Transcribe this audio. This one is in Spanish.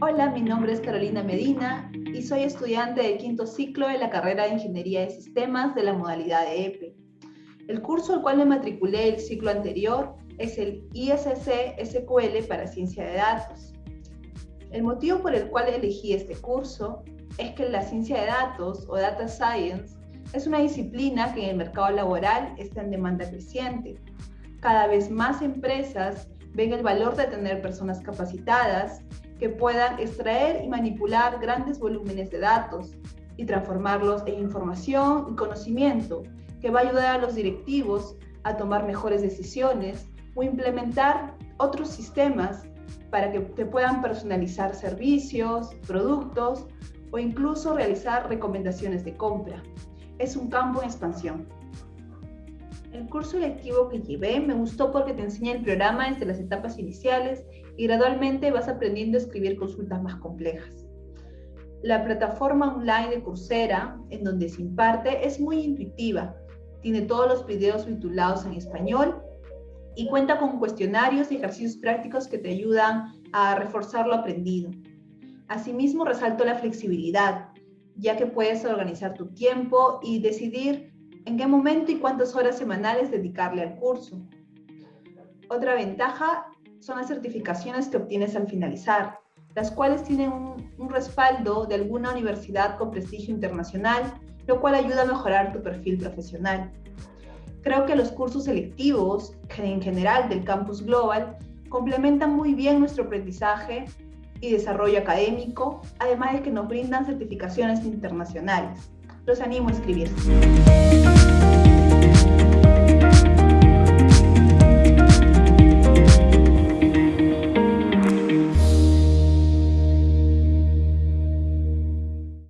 Hola, mi nombre es Carolina Medina y soy estudiante del quinto ciclo de la carrera de Ingeniería de Sistemas de la modalidad de EPE. El curso al cual me matriculé el ciclo anterior es el ISC SQL para Ciencia de Datos. El motivo por el cual elegí este curso es que la ciencia de datos o data science es una disciplina que en el mercado laboral está en demanda creciente. Cada vez más empresas ven el valor de tener personas capacitadas que puedan extraer y manipular grandes volúmenes de datos y transformarlos en información y conocimiento que va a ayudar a los directivos a tomar mejores decisiones o implementar otros sistemas para que te puedan personalizar servicios, productos o incluso realizar recomendaciones de compra. Es un campo en expansión. El curso lectivo que llevé me gustó porque te enseña el programa desde las etapas iniciales y gradualmente vas aprendiendo a escribir consultas más complejas. La plataforma online de Coursera, en donde se imparte, es muy intuitiva. Tiene todos los videos titulados en español y cuenta con cuestionarios y ejercicios prácticos que te ayudan a reforzar lo aprendido. Asimismo, resalto la flexibilidad, ya que puedes organizar tu tiempo y decidir en qué momento y cuántas horas semanales dedicarle al curso. Otra ventaja son las certificaciones que obtienes al finalizar, las cuales tienen un, un, respaldo de alguna universidad con prestigio internacional, lo cual ayuda a mejorar tu perfil profesional. Creo que los cursos selectivos, en general del campus global, complementan muy bien nuestro aprendizaje y desarrollo académico, además de que nos brindan certificaciones internacionales. Los animo a inscribirse.